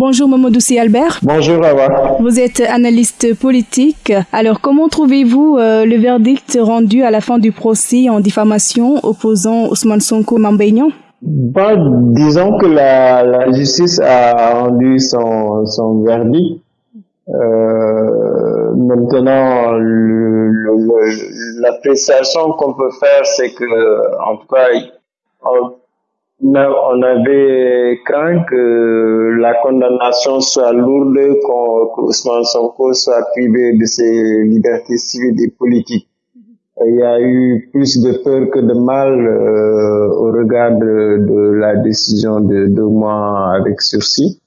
Bonjour Mamoudou Albert. Bonjour Awa. Vous êtes analyste politique. Alors comment trouvez-vous euh, le verdict rendu à la fin du procès en diffamation opposant Ousmane Sonko Mambeignan bah, Disons que la, justice a rendu son, son verdict. Euh, maintenant, l'appréciation qu'on peut faire, c'est que, en tout cas, on avait craint que la condamnation soit lourde, qu'Ousmane Sonko soit privé de ses libertés civiles et politiques. Il y a eu plus de peur que de mal euh, au regard de, de, la décision de deux mois avec sursis.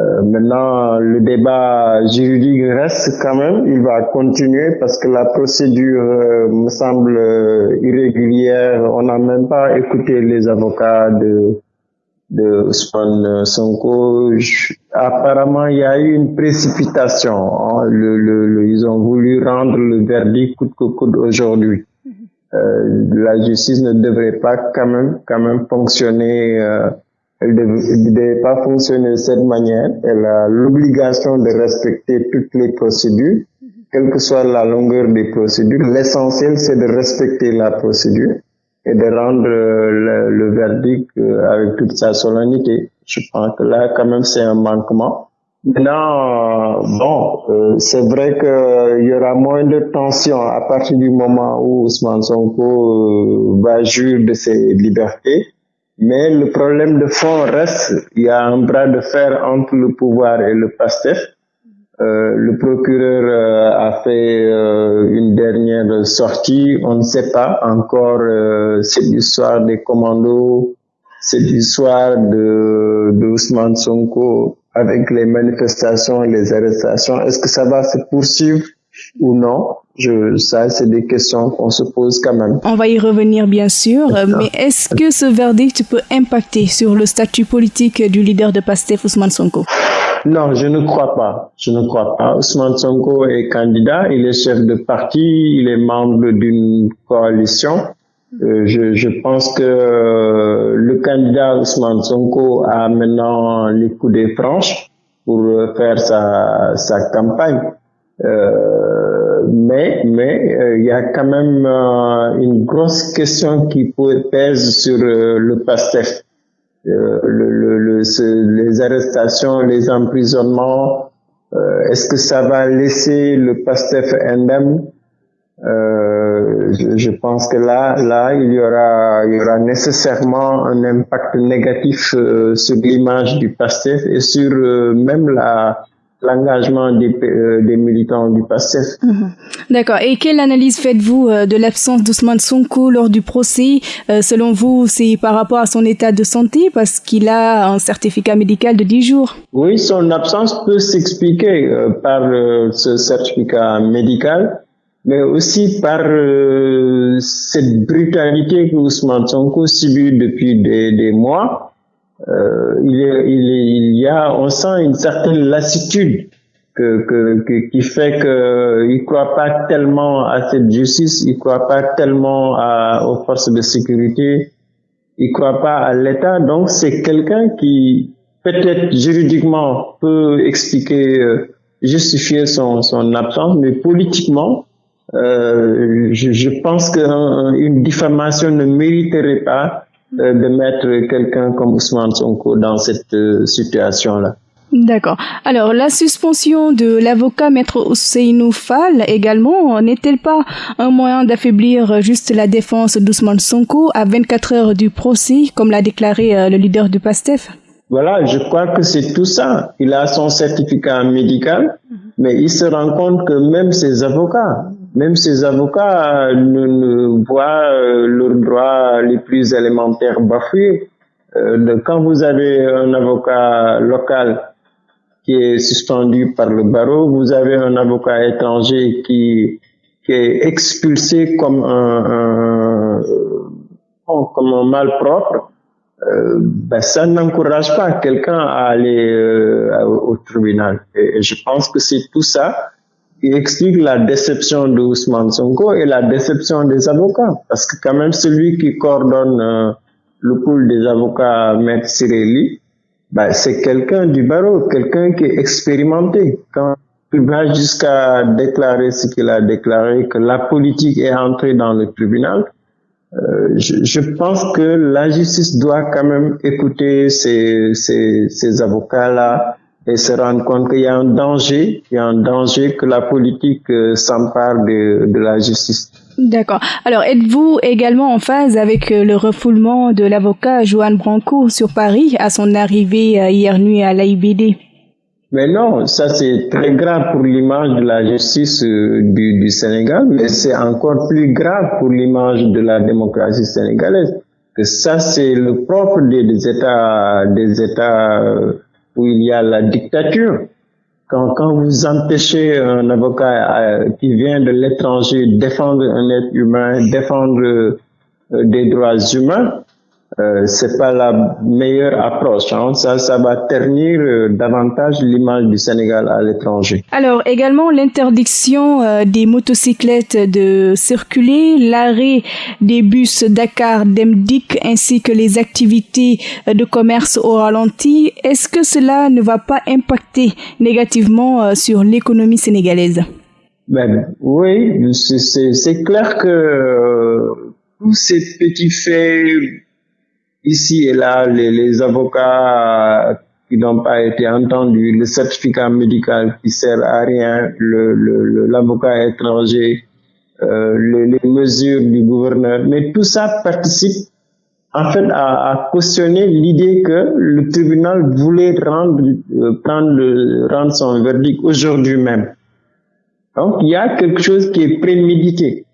Euh, maintenant, le débat juridique reste quand même, il va continuer parce que la procédure euh, me semble euh, irrégulière. On n'a même pas écouté les avocats de, de Ousmane Sonko. apparemment, il y a eu une précipitation. Hein. Le, le, ils ont voulu rendre le verdict coûte que coûte aujourd'hui. Euh, la justice ne devrait pas quand même, quand même fonctionner elle ne devait pas fonctionner de cette manière. Elle a l'obligation de respecter toutes les procédures, quelle que soit la longueur des procédures. L'essentiel, c'est de respecter la procédure et de rendre euh, le, verdict euh, avec toute sa solennité. Je pense que là, quand même, c'est un manquement. Maintenant, bon, euh, c'est vrai qu'il y aura moins de tension à partir du moment où Ousmane Sonko va juger de ses libertés. Mais le problème de fond reste, il y a un bras de fer entre le pouvoir et le PASTEF. Euh, le procureur euh, a fait euh, une dernière sortie, on ne sait pas encore, euh, c'est l'histoire des commandos, c'est l'histoire de, de Ousmane Sonko avec les manifestations les arrestations. Est-ce que ça va se poursuivre ou non? Je, ça, c'est des questions qu'on se pose quand même. On va y revenir, bien sûr, mais est-ce que ce verdict peut impacter sur le statut politique du leader de PASTEF, Ousmane Sonko? Non, je ne crois pas. Je ne crois pas. Ousmane Sonko est candidat, il est chef de parti, il est membre d'une coalition. Euh, je, je, pense que euh, le candidat Ousmane Sonko a maintenant les coups des franches pour faire sa, sa campagne. Euh, mais mais euh, il y a quand même euh, une grosse question qui pèse sur le PASTEF. Le, le, le, les arrestations, les emprisonnements, est-ce que ça va laisser le PASTEF indemne? Je, je, pense que là, là, il y aura, il y aura nécessairement un impact négatif sur l'image du PASTEF et sur même la, l'engagement des, euh, des, militants du PASTEF. Mhm. D'accord. Et quelle analyse faites-vous euh, de l'absence d'Ousmane Sonko lors du procès euh, Selon vous, c'est par rapport à son état de santé parce qu'il a un certificat médical de 10 jours? Oui, son absence peut s'expliquer par ce certificat médical mais aussi par cette brutalité que Ousmane Sonko subit depuis des, des mois euh, il, il, il, y a, on sent une certaine lassitude que, que, qui fait qu'il croit pas tellement à cette justice, il croit pas tellement à, aux forces de sécurité, il croit pas à l'État. Donc c'est quelqu'un qui peut-être juridiquement peut expliquer, euh, justifier son, son absence, mais politiquement, euh, je, je pense qu'une diffamation ne mériterait pas euh, de mettre quelqu'un comme Ousmane Sonko dans cette euh, situation-là. D'accord. Alors, la suspension de l'avocat maître Ousseinou Fall également, n'est-elle pas un moyen d'affaiblir juste la défense d'Ousmane Sonko à 24 heures du procès, comme l'a déclaré euh, le leader du PASTEF? Voilà, je crois que c'est tout ça. Il a son certificat médical, mhm. mais il se rend compte que même ses avocats, même ces avocats ne, ne voient euh, leurs droits les plus élémentaires bafoués. Euh, quand vous avez un avocat local qui est suspendu par le barreau, vous avez un avocat étranger qui, est expulsé comme un, un malpropre, euh, ben ça n'encourage pas quelqu'un à aller euh, au, tribunal. et, je pense que c'est tout ça qui explique la déception de Ousmane Sonko et la déception des avocats. Parce que quand même celui qui coordonne euh, le pool des avocats, Maître Sireli, bah, c'est quelqu'un du barreau, quelqu'un qui est expérimenté. Quand il va jusqu'à déclarer ce qu'il a déclaré, que la politique est entrée dans le tribunal, euh, je, pense que la justice doit quand même écouter ces avocats-là et se rendre compte qu'il y a un danger, il y a un danger que la politique euh, s'empare de, de la justice. D'accord. Alors, êtes-vous également en phase avec euh, le refoulement de l'avocat Joanne Branco sur Paris à son arrivée euh, hier nuit à l'AIBD mais non, ça c'est très grave pour l'image de la justice du, du Sénégal, mais c'est encore plus grave pour l'image de la démocratie sénégalaise. Que ça c'est le propre des États, des États où il y a la dictature. Quand, quand vous empêchez un avocat euh, qui vient de l'étranger défendre un être humain, défendre euh, des droits humains, euh, c'est pas la meilleure approche. Hein. Ça, ça va ternir euh, davantage l'image du Sénégal à l'étranger. Alors également l'interdiction euh, des motocyclettes de circuler, l'arrêt des bus Dakar Demdik ainsi que les activités de commerce au ralenti. Est-ce que cela ne va pas impacter négativement sur l'économie sénégalaise? Ben, oui, c'est clair que tous ces petits faits ici et là, les, les avocats qui n'ont pas été entendus, le certificat médical qui sert à rien, l'avocat le, étranger, euh, les, les, mesures du gouverneur, mais tout ça participe en fait à, à cautionner l'idée que le tribunal voulait rendre, euh, prendre le, rendre son verdict aujourd'hui même. Donc il y a quelque chose qui est prémédité.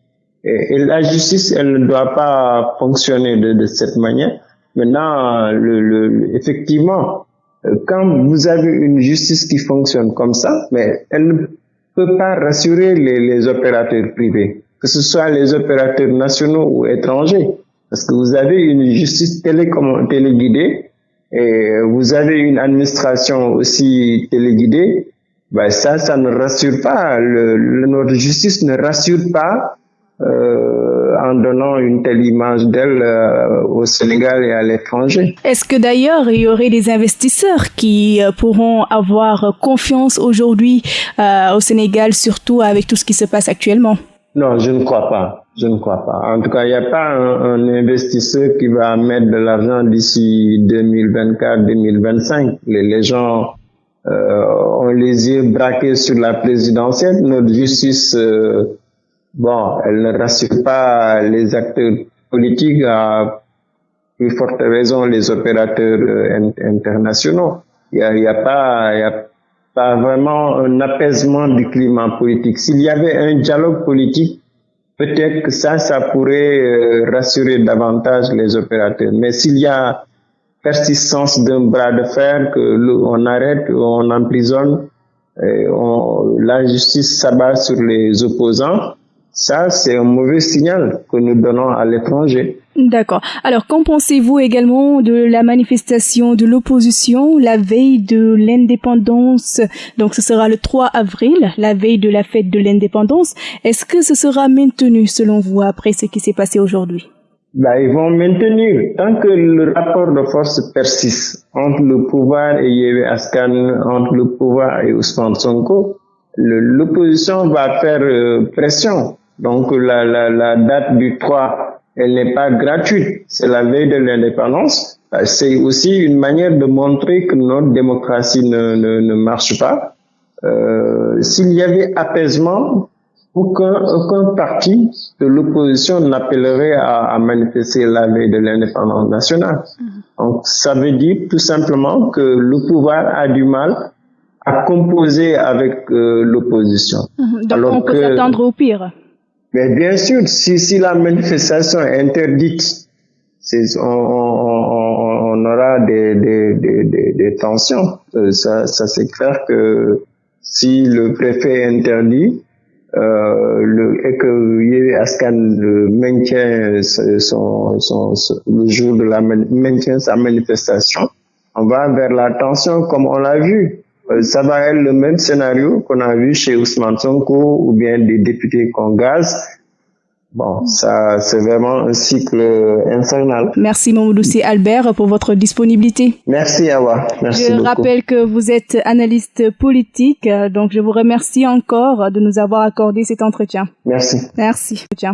Et, et la justice, elle ne doit pas fonctionner de, de cette manière. Maintenant, le, le, effectivement, euh, quand vous avez une justice qui fonctionne comme ça, mais elle ne peut pas rassurer les, les opérateurs privés, que ce soit les opérateurs nationaux ou étrangers, parce que vous avez une justice téléguidée et vous avez une administration aussi téléguidée, ben ça, ça ne rassure pas. Le, notre justice ne rassure pas euh, en donnant une telle image d'elle euh, au Sénégal et à l'étranger. Est-ce que d'ailleurs il y aurait des investisseurs qui euh, pourront avoir confiance aujourd'hui euh, au Sénégal, surtout avec tout ce qui se passe actuellement? Non, je ne crois pas. Je ne crois pas. En tout cas, il n'y a pas un, un, investisseur qui va mettre de l'argent d'ici 2024-2025. Les, les, gens euh, ont les yeux braqués sur la présidentielle. Notre justice bon, elle ne rassure pas les acteurs politiques, à plus forte raison les opérateurs euh, internationaux. Il n'y a, pas, vraiment un apaisement du climat politique. S'il y avait un dialogue politique, peut-être que ça, ça pourrait euh, rassurer davantage les opérateurs. Mais s'il y a persistance d'un bras de fer, que on arrête, on emprisonne, et la justice s'abat sur les opposants, ça, c'est un mauvais signal que nous donnons à l'étranger. D'accord. Alors, qu'en pensez-vous également de la manifestation de l'opposition la veille de l'indépendance? Donc, ce sera le 3 avril, la veille de la fête de l'indépendance. Est-ce que ce sera maintenu selon vous après ce qui s'est passé aujourd'hui? Bah, ils vont maintenir tant que le rapport de force persiste entre le pouvoir et Yewe Askan, entre le pouvoir et Ousmane Sonko, l'opposition va faire euh, pression donc la, la, la date du 3, elle n'est pas gratuite, c'est la veille de l'indépendance. Euh, c'est aussi une manière de montrer que notre démocratie ne, ne, ne marche pas. Euh, S'il y avait apaisement, aucun, aucun parti de l'opposition n'appellerait à, à, manifester la veille de l'indépendance nationale. Mmh. Donc ça veut dire tout simplement que le pouvoir a du mal à composer avec euh, l'opposition. Mmh. Donc Alors on peut s'attendre au pire. Mais bien sûr, si, si la manifestation est interdite, on, on, on, aura des, des, des, des tensions. Euh, ça, ça c'est clair que si le préfet interdit euh, le, et que Yévé Askan maintient son, son, son, le jour de la maintient sa manifestation, on va vers la tension comme on l'a vu. Euh, ça va être le même scénario qu'on a vu chez Ousmane Sonko ou bien des députés qu'on gaz. Bon, ça, c'est vraiment un cycle infernal. Merci Mamoudou Albert pour votre disponibilité. Merci Awa. Merci je rappelle que vous êtes analyste politique, donc je vous remercie encore de nous avoir accordé cet entretien. Merci. Merci. Tiens.